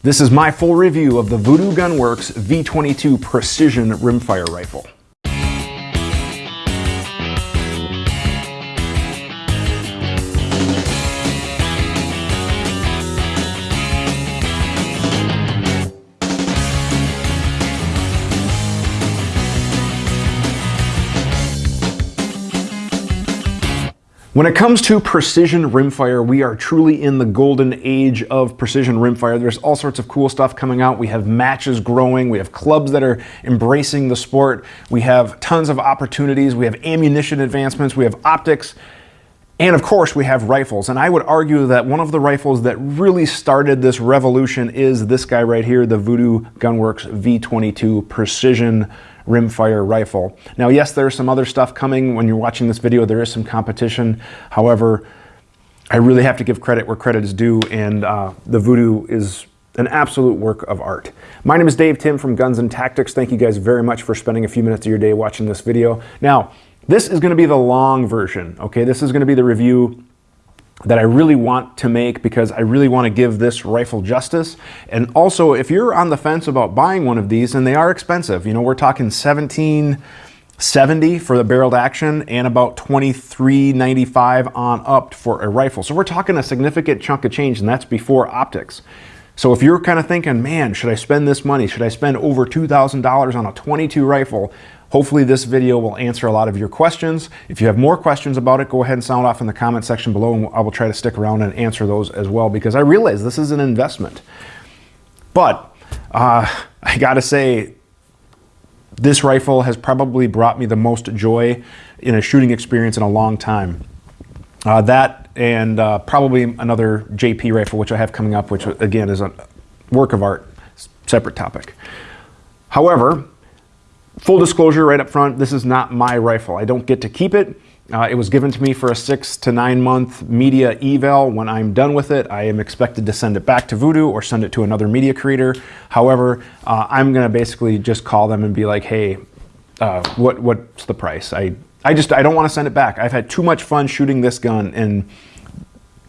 This is my full review of the Vudoo Gunworks V22 Precision Rimfire Rifle. When it comes to precision rimfire, we are truly in the golden age of precision rimfire. There's all sorts of cool stuff coming out. We have matches growing. We have clubs that are embracing the sport. We have tons of opportunities. We have ammunition advancements. We have optics. And of course, we have rifles. And I would argue that one of the rifles that really started this revolution is this guy right here, the Vudoo Gunworks V22 Precision rimfire rifle. Now, yes, there's some other stuff coming. When you're watching this video, there is some competition. However, I really have to give credit where credit is due, and uh, the Vudoo is an absolute work of art. My name is Dave Tim from Guns and Tactics. Thank you guys very much for spending a few minutes of your day watching this video. Now, this is gonna be the long version, okay? This is gonna be the review that I really want to make because I really want to give this rifle justice. And also, if you're on the fence about buying one of these, and they are expensive, you know, we're talking 1770 for the barreled action and about 2395 on up for a rifle. So we're talking a significant chunk of change, and that's before optics. So if you're kind of thinking, man, should I spend this money? Should I spend over $2,000 on a 22 rifle? Hopefully this video will answer a lot of your questions. If you have more questions about it, go ahead and sound off in the comment section below and I will try to stick around and answer those as well because I realize this is an investment. But uh, I gotta say, this rifle has probably brought me the most joy in a shooting experience in a long time. Uh, that and uh, probably another JP rifle, which I have coming up, which again is a work of art, separate topic. However, Full disclosure right up front, this is not my rifle. I don't get to keep it. Uh, it was given to me for a six to nine month media eval. When I'm done with it, I am expected to send it back to Vudoo or send it to another media creator. However, uh, I'm gonna basically just call them and be like, hey, uh, what what's the price? I, I just, I don't wanna send it back. I've had too much fun shooting this gun and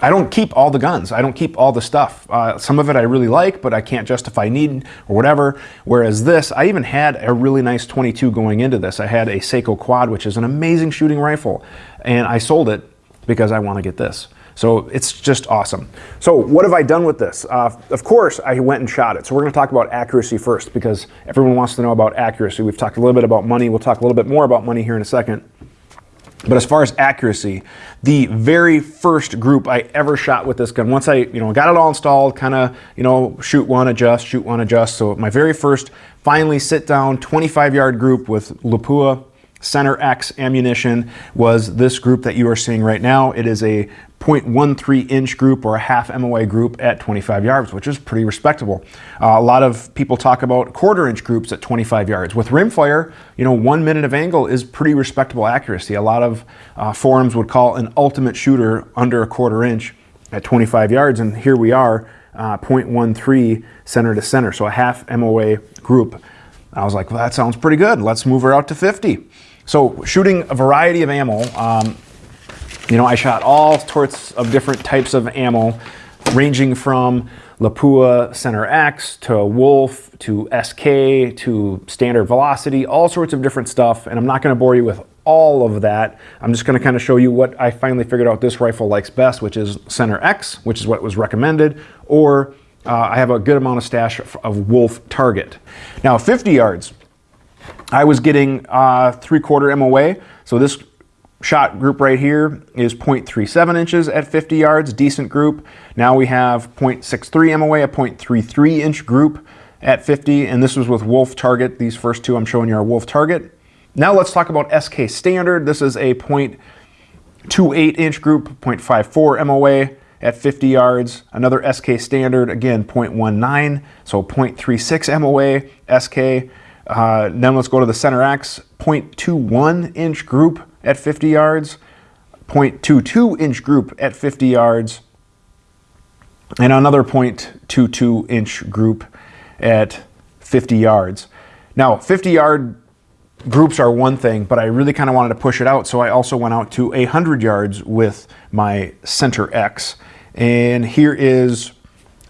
I don't keep all the guns. I don't keep all the stuff. Uh, some of it I really like, but I can't justify need or whatever. Whereas this, I even had a really nice 22 going into this. I had a Sako Quad, which is an amazing shooting rifle, and I sold it because I want to get this. So it's just awesome. So what have I done with this? Uh, of course, I went and shot it. So we're going to talk about accuracy first because everyone wants to know about accuracy. We've talked a little bit about money. We'll talk a little bit more about money here in a second. But as far as accuracy, the very first group I ever shot with this gun, once I you know got it all installed, kind of you know shoot one, adjust, shoot one, adjust. So my very first finally sit down 25 yard group with Lapua Center X ammunition was this group that you are seeing right now. It is a 0.13 inch group or a half MOA group at 25 yards, which is pretty respectable. Uh, a lot of people talk about quarter inch groups at 25 yards. With rimfire, you know, one minute of angle is pretty respectable accuracy. A lot of uh, forums would call an ultimate shooter under a quarter inch at 25 yards, and here we are, uh, 0.13 center to center, so a half MOA group. I was like, well, that sounds pretty good. Let's move her out to 50. So shooting a variety of ammo, um, you know, I shot all sorts of different types of ammo, ranging from Lapua Center X to Wolf to SK to standard velocity, all sorts of different stuff. And I'm not going to bore you with all of that. I'm just going to kind of show you what I finally figured out this rifle likes best, which is Center X, which is what was recommended, or uh, I have a good amount of stash of Wolf Target. Now, 50 yards, I was getting uh, three quarter MOA. So this shot group right here is 0.37 inches at 50 yards, decent group. Now we have 0.63 MOA, a 0.33 inch group at 50, and this was with Wolf Target. These first two I'm showing you are Wolf Target. Now let's talk about SK Standard. This is a 0.28 inch group, 0.54 MOA at 50 yards. Another SK Standard, again 0.19, so 0.36 MOA SK. Uh, then let's go to the Center X, 0.21 inch group at 50 yards, 0.22 inch group at 50 yards, and another 0.22 inch group at 50 yards. Now, 50 yard groups are one thing, but I really kind of wanted to push it out, so I also went out to 100 yards with my Center X. And here is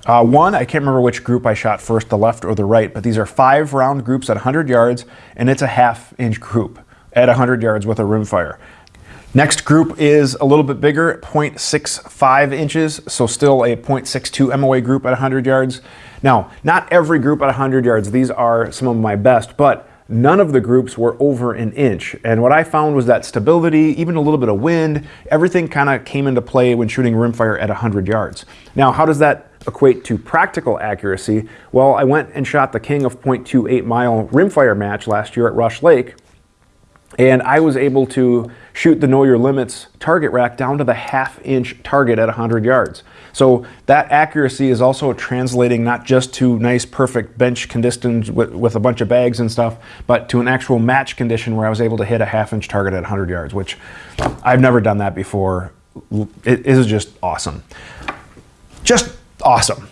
Uh, one, I can't remember which group I shot first, the left or the right, but these are five round groups at 100 yards, and it's a half inch group at 100 yards with a rimfire. Next group is a little bit bigger, 0.65 inches, so still a 0.62 MOA group at 100 yards. Now, not every group at 100 yards, these are some of my best, but none of the groups were over an inch. And what I found was that stability, even a little bit of wind, everything kind of came into play when shooting rimfire at 100 yards. Now, how does that equate to practical accuracy? Well, I went and shot the King of 0.28 mile rimfire match last year at Rush Lake, and I was able to shoot the know your limits target rack down to the half inch target at 100 yards. So that accuracy is also translating not just to nice perfect bench conditions with, with a bunch of bags and stuff, but to an actual match condition where I was able to hit a half inch target at 100 yards, which I've never done that before. It is just awesome. Just awesome.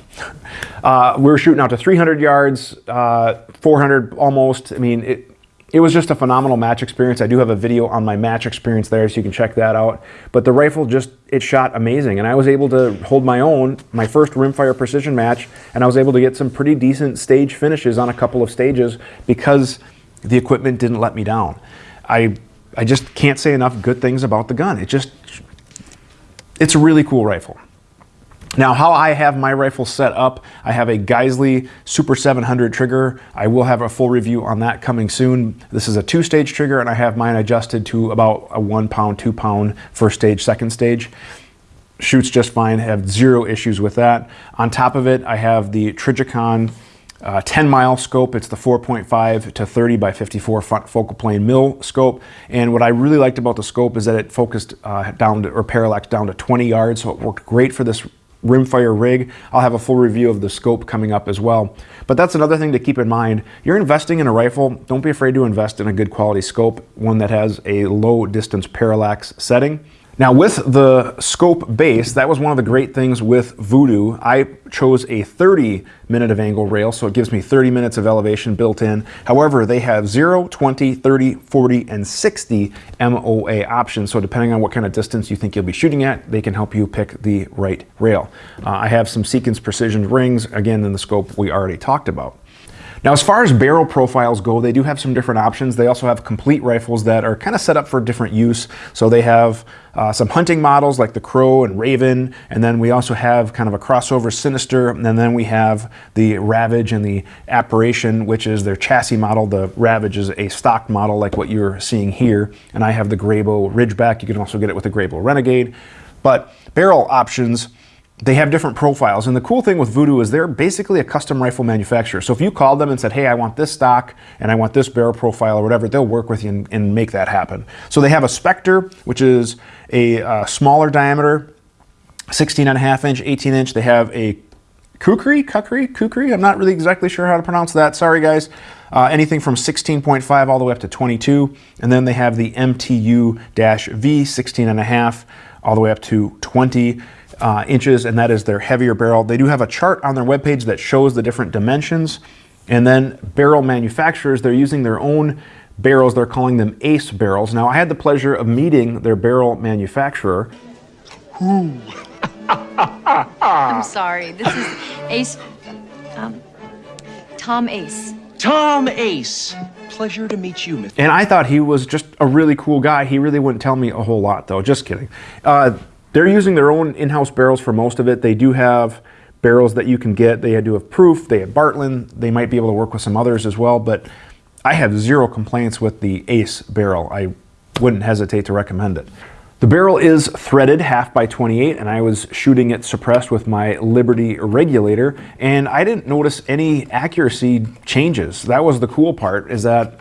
Uh, we were shooting out to 300 yards, uh, 400 almost. I mean, it, it was just a phenomenal match experience. I do have a video on my match experience there, so you can check that out. But the rifle just, it shot amazing. And I was able to hold my own, my first rimfire precision match, and I was able to get some pretty decent stage finishes on a couple of stages because the equipment didn't let me down. I, I just can't say enough good things about the gun. It just, it's a really cool rifle. Now, how I have my rifle set up, I have a Geissele Super 700 trigger. I will have a full review on that coming soon. This is a two-stage trigger, and I have mine adjusted to about a one pound, two pound first stage, second stage. Shoots just fine, have zero issues with that. On top of it, I have the Trijicon uh, 10 mile scope. It's the 4.5 to 30 by 54 focal plane mill scope. And what I really liked about the scope is that it focused uh, down to, or parallax down to 20 yards. So it worked great for this rimfire rig. I'll have a full review of the scope coming up as well. But that's another thing to keep in mind. You're investing in a rifle, don't be afraid to invest in a good quality scope, one that has a low distance parallax setting. Now with the scope base, that was one of the great things with Vudoo. I chose a 30 minute of angle rail, so it gives me 30 minutes of elevation built in. However, they have 0, 20, 30, 40, and 60 MOA options. So depending on what kind of distance you think you'll be shooting at, they can help you pick the right rail. Uh, I have some Seekins Precision rings, again in the scope we already talked about. Now, as far as barrel profiles go, they do have some different options. They also have complete rifles that are kind of set up for different use. So they have uh, some hunting models like the Crow and Raven, and then we also have kind of a crossover Sinister, and then we have the Ravage and the Apparition, which is their chassis model. The Ravage is a stock model like what you're seeing here, and I have the Grayboe Ridgeback. You can also get it with the Grayboe Renegade. But barrel options, they have different profiles. And the cool thing with Vudoo is they're basically a custom rifle manufacturer. So if you called them and said, hey, I want this stock and I want this barrel profile or whatever, they'll work with you and, and make that happen. So they have a Spectre, which is a uh, smaller diameter, 16 and a half inch, 18 inch. They have a Kukri, Kukri, Kukri. I'm not really exactly sure how to pronounce that. Sorry, guys. Uh, anything from 16.5 all the way up to 22. And then they have the MTU-V, 16 and a half, all the way up to 20 uh, inches, and that is their heavier barrel. They do have a chart on their webpage that shows the different dimensions. And then barrel manufacturers, they're using their own barrels. They're calling them ACE barrels. Now, I had the pleasure of meeting their barrel manufacturer. Who I'm sorry. This is Ace. Um, Tom Ace. Tom Ace. Pleasure to meet you, Mr. And I thought he was just a really cool guy. He really wouldn't tell me a whole lot, though. Just kidding. Uh, they're using their own in-house barrels for most of it. They do have barrels that you can get. They do have Proof, they have Bartlein. They might be able to work with some others as well, but I have zero complaints with the Ace barrel. I wouldn't hesitate to recommend it. The barrel is threaded half by 28 and I was shooting it suppressed with my Liberty regulator and I didn't notice any accuracy changes. That was the cool part is that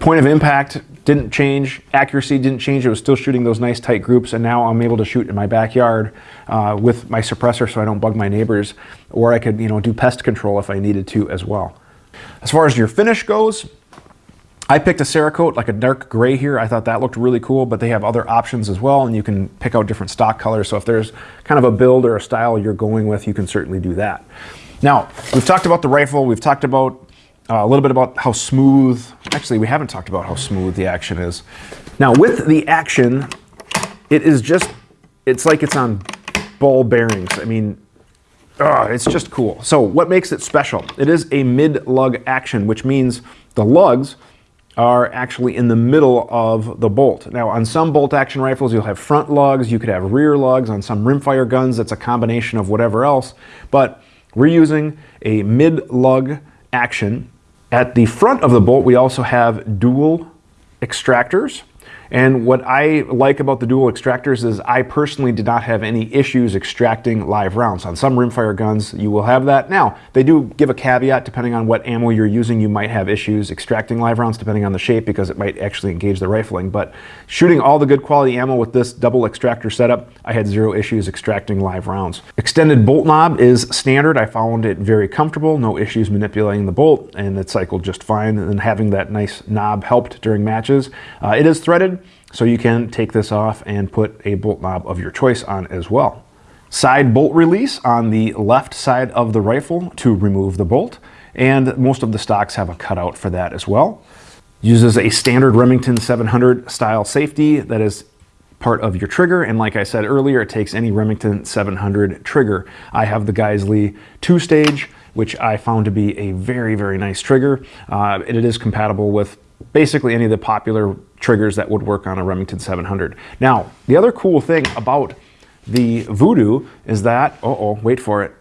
point of impact didn't change, accuracy didn't change. It was still shooting those nice tight groups, and now I'm able to shoot in my backyard uh, with my suppressor so I don't bug my neighbors, or I could you know do pest control if I needed to as well. As far as your finish goes, I picked a Cerakote, like a dark gray here. I thought that looked really cool, but they have other options as well, and you can pick out different stock colors. So if there's kind of a build or a style you're going with, you can certainly do that. Now, we've talked about the rifle, we've talked about uh, a little bit about how smooth, actually we haven't talked about how smooth the action is. Now with the action, it is just, it's like it's on ball bearings. I mean, uh, it's just cool. So what makes it special? It is a mid-lug action, which means the lugs are actually in the middle of the bolt. Now on some bolt action rifles you'll have front lugs, you could have rear lugs. On some rimfire guns it's a combination of whatever else. But we're using a mid-lug action. At the front of the bolt we also have dual extractors. And what I like about the dual extractors is I personally did not have any issues extracting live rounds. On some rimfire guns, you will have that. Now, they do give a caveat, depending on what ammo you're using, you might have issues extracting live rounds, depending on the shape, because it might actually engage the rifling. But shooting all the good quality ammo with this double extractor setup, I had zero issues extracting live rounds. Extended bolt knob is standard. I found it very comfortable, no issues manipulating the bolt, and it cycled just fine. And having that nice knob helped during matches. Uh, it is threaded, so you can take this off and put a bolt knob of your choice on as well. Side bolt release on the left side of the rifle to remove the bolt. And most of the stocks have a cutout for that as well. Uses a standard Remington 700 style safety that is part of your trigger. And like I said earlier, it takes any Remington 700 trigger. I have the Geissele two stage, which I found to be a very, very nice trigger. Uh, it is compatible with basically any of the popular triggers that would work on a Remington 700. Now, the other cool thing about the Vudoo is that, uh oh, wait for it.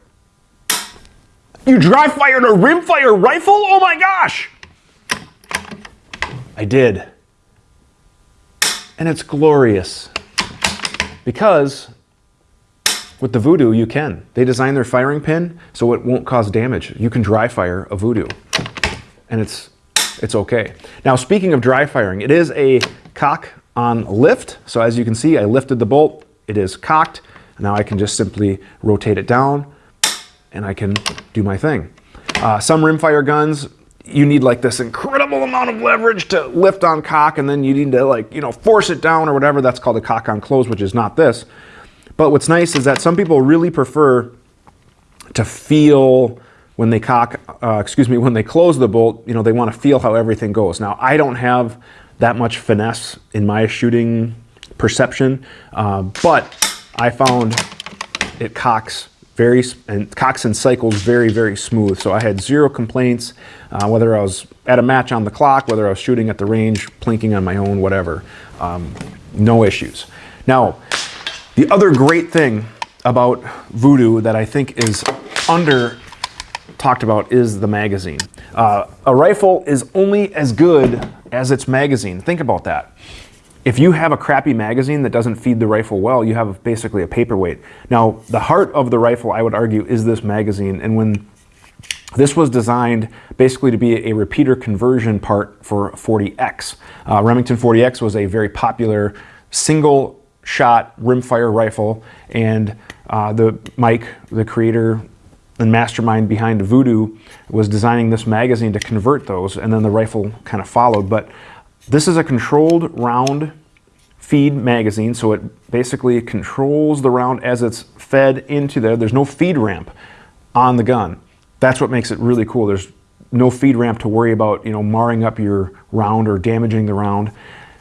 You dry fired a rimfire rifle? Oh my gosh! I did. And it's glorious. Because with the Vudoo, you can. They design their firing pin so it won't cause damage. You can dry fire a Vudoo. And it's it's okay. Now, speaking of dry firing, it is a cock on lift. So as you can see, I lifted the bolt, it is cocked. Now I can just simply rotate it down and I can do my thing. Uh, some rimfire guns, you need like this incredible amount of leverage to lift on cock and then you need to like, you know, force it down or whatever. That's called a cock on close, which is not this. But what's nice is that some people really prefer to feel when they cock, uh, excuse me, when they close the bolt, you know, they want to feel how everything goes. Now, I don't have that much finesse in my shooting perception, uh, but I found it cocks very and cocks and cycles very very smooth. So I had zero complaints, uh, whether I was at a match on the clock, whether I was shooting at the range, plinking on my own, whatever. Um, no issues. Now, the other great thing about Vudoo that I think is under talked about is the magazine. Uh, a rifle is only as good as its magazine. Think about that. If you have a crappy magazine that doesn't feed the rifle well, you have basically a paperweight. Now, the heart of the rifle, I would argue, is this magazine. And when this was designed basically to be a repeater conversion part for 40X. Uh, Remington 40X was a very popular single shot rimfire rifle and uh, the Mike, the creator, and mastermind behind Vudoo was designing this magazine to convert those, and then the rifle kind of followed. But this is a controlled round feed magazine, so it basically controls the round as it's fed into there. There's no feed ramp on the gun. That's what makes it really cool. There's no feed ramp to worry about, you know, marring up your round or damaging the round.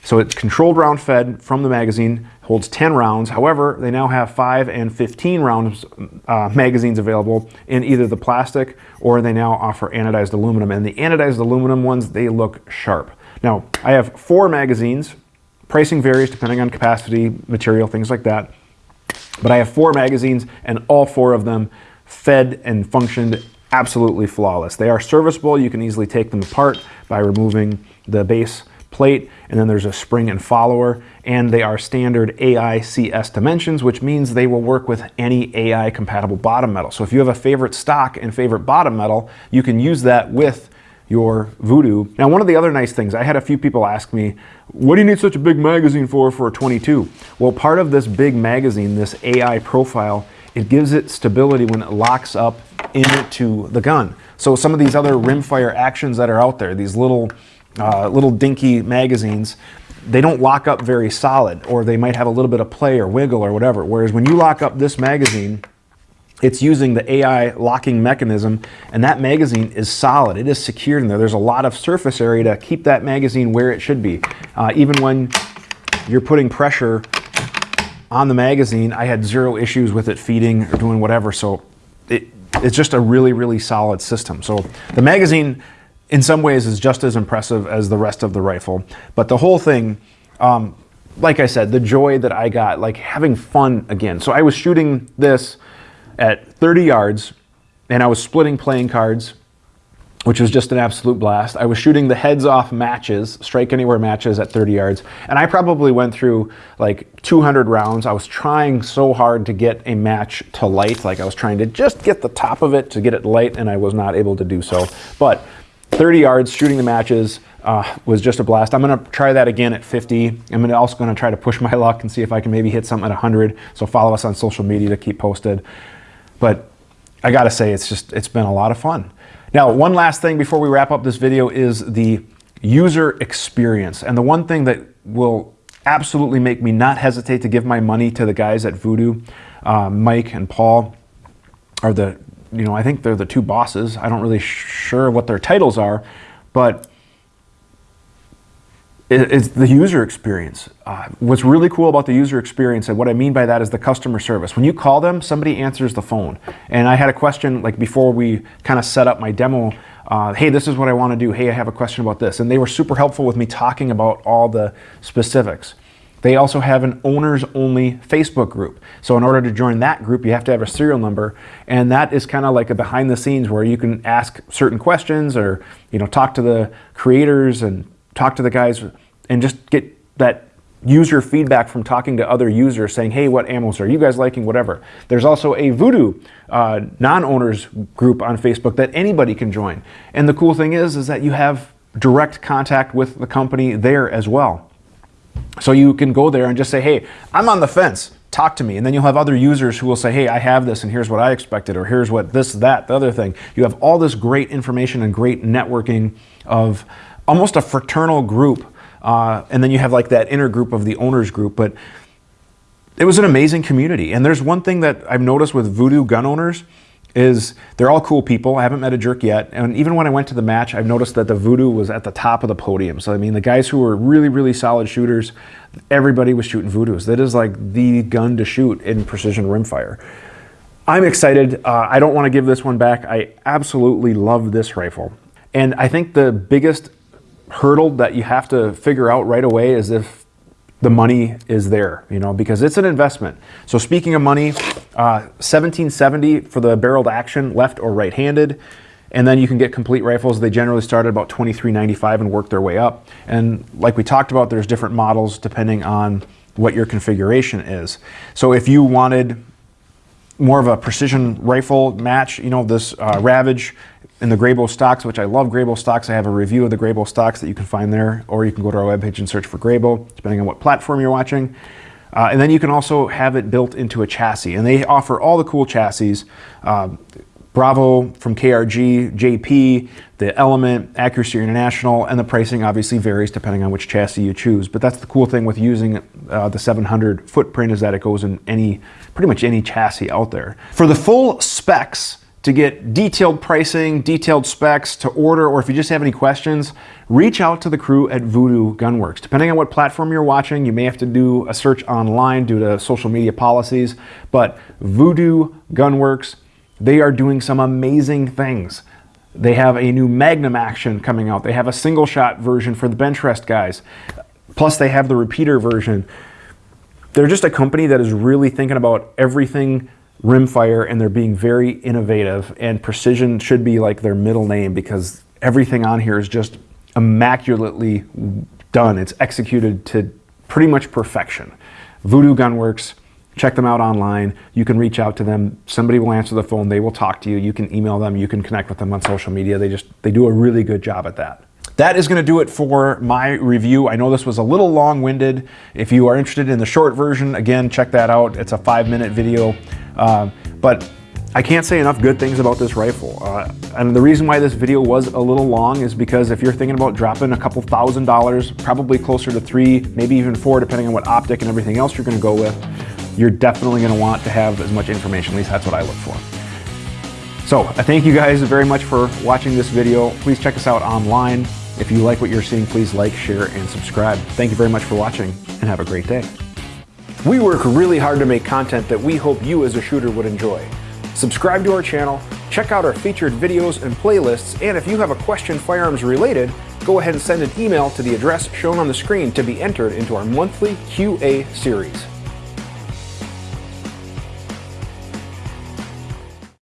So it's controlled round fed from the magazine, holds 10 rounds. However, they now have 5 and 15 rounds uh, magazines available in either the plastic or they now offer anodized aluminum. And the anodized aluminum ones, they look sharp. Now, I have four magazines. Pricing varies depending on capacity, material, things like that. But I have four magazines and all four of them fed and functioned absolutely flawless. They are serviceable. You can easily take them apart by removing the base plate, and then there's a spring and follower, and they are standard AICS dimensions, which means they will work with any AI compatible bottom metal. So if you have a favorite stock and favorite bottom metal, you can use that with your Vudoo. Now, one of the other nice things, I had a few people ask me, what do you need such a big magazine for for a 22? Well, part of this big magazine, this AI profile, it gives it stability when it locks up into the gun. So some of these other rimfire actions that are out there, these little uh, little dinky magazines, they don't lock up very solid or they might have a little bit of play or wiggle or whatever. Whereas when you lock up this magazine, it's using the AI locking mechanism and that magazine is solid. It is secured in there. There's a lot of surface area to keep that magazine where it should be. Uh, even when you're putting pressure on the magazine, I had zero issues with it feeding or doing whatever. So it, it's just a really, really solid system. So the magazine, in some ways, is just as impressive as the rest of the rifle. But the whole thing, um, like I said, the joy that I got, like having fun again. So I was shooting this at 30 yards, and I was splitting playing cards which was just an absolute blast. I was shooting the heads off matches, strike anywhere matches at 30 yards, and I probably went through like 200 rounds. I was trying so hard to get a match to light, like I was trying to just get the top of it to get it light, and I was not able to do so. But 30 yards shooting the matches uh, was just a blast. I'm gonna try that again at 50. I'm also gonna try to push my luck and see if I can maybe hit something at 100. So follow us on social media to keep posted. But I gotta say, it's just, it's been a lot of fun. Now, one last thing before we wrap up this video is the user experience. And the one thing that will absolutely make me not hesitate to give my money to the guys at Vudoo, uh, Mike and Paul, are the, you know, I think they're the two bosses. I don't really sure what their titles are, but it's the user experience. Uh, what's really cool about the user experience, and what I mean by that is the customer service. When you call them, somebody answers the phone. And I had a question like before we kind of set up my demo. Uh, hey, this is what I want to do. Hey, I have a question about this. And they were super helpful with me talking about all the specifics. They also have an owners only Facebook group. So in order to join that group, you have to have a serial number. And that is kind of like a behind the scenes where you can ask certain questions or, you know, talk to the creators and talk to the guys and just get that user feedback from talking to other users saying, hey, what ammos are you guys liking, whatever. There's also a Vudoo uh, non-owners group on Facebook that anybody can join. And the cool thing is, is that you have direct contact with the company there as well. So you can go there and just say, hey, I'm on the fence, talk to me. And then you'll have other users who will say, hey, I have this and here's what I expected, or here's what this, that, the other thing. You have all this great information and great networking of almost a fraternal group uh, and then you have like that inner group of the owners group. But it was an amazing community. And there's one thing that I've noticed with Vudoo gun owners is they're all cool people. I haven't met a jerk yet. And even when I went to the match, I've noticed that the Vudoo was at the top of the podium. So I mean, the guys who were really, really solid shooters, everybody was shooting Vudoos. That is like the gun to shoot in precision rimfire. I'm excited. Uh, I don't want to give this one back. I absolutely love this rifle. And I think the biggest hurdle that you have to figure out right away is if the money is there, you know, because it's an investment. So speaking of money, uh, 1770 for the barreled action, left or right-handed. And then you can get complete rifles. They generally start at about 23.95 and work their way up. And like we talked about, there's different models depending on what your configuration is. So if you wanted more of a precision rifle match, you know, this uh, Ravage in the Grayboe stocks, which I love Grayboe stocks. I have a review of the Grayboe stocks that you can find there, or you can go to our webpage and search for Grayboe, depending on what platform you're watching. Uh, and then you can also have it built into a chassis. And they offer all the cool chassis. Uh, Bravo from KRG, JP, the Element, Accuracy International, and the pricing obviously varies depending on which chassis you choose. But that's the cool thing with using uh, the 700 footprint is that it goes in any, pretty much any chassis out there. For the full specs, to get detailed pricing, detailed specs, to order, or if you just have any questions, reach out to the crew at Vudoo Gunworks. Depending on what platform you're watching, you may have to do a search online due to social media policies, but Vudoo Gunworks, they are doing some amazing things. They have a new Magnum action coming out. They have a single shot version for the bench rest guys. Plus they have the repeater version. They're just a company that is really thinking about everything rimfire and they're being very innovative and precision should be like their middle name because everything on here is just immaculately done. It's executed to pretty much perfection. Vudoo Gunworks, check them out online. You can reach out to them. Somebody will answer the phone. They will talk to you. You can email them. You can connect with them on social media. They just, they do a really good job at that. That is going to do it for my review. I know this was a little long-winded. If you are interested in the short version, again, check that out. It's a five-minute video. Uh, but I can't say enough good things about this rifle. Uh, and the reason why this video was a little long is because if you're thinking about dropping a couple thousand dollars, probably closer to three, maybe even four, depending on what optic and everything else you're gonna go with, you're definitely gonna want to have as much information, at least that's what I look for. So I thank you guys very much for watching this video. Please check us out online. If you like what you're seeing, please like, share, and subscribe. Thank you very much for watching, and have a great day. We work really hard to make content that we hope you as a shooter would enjoy. Subscribe to our channel, check out our featured videos and playlists, and if you have a question firearms related, go ahead and send an email to the address shown on the screen to be entered into our monthly QA series.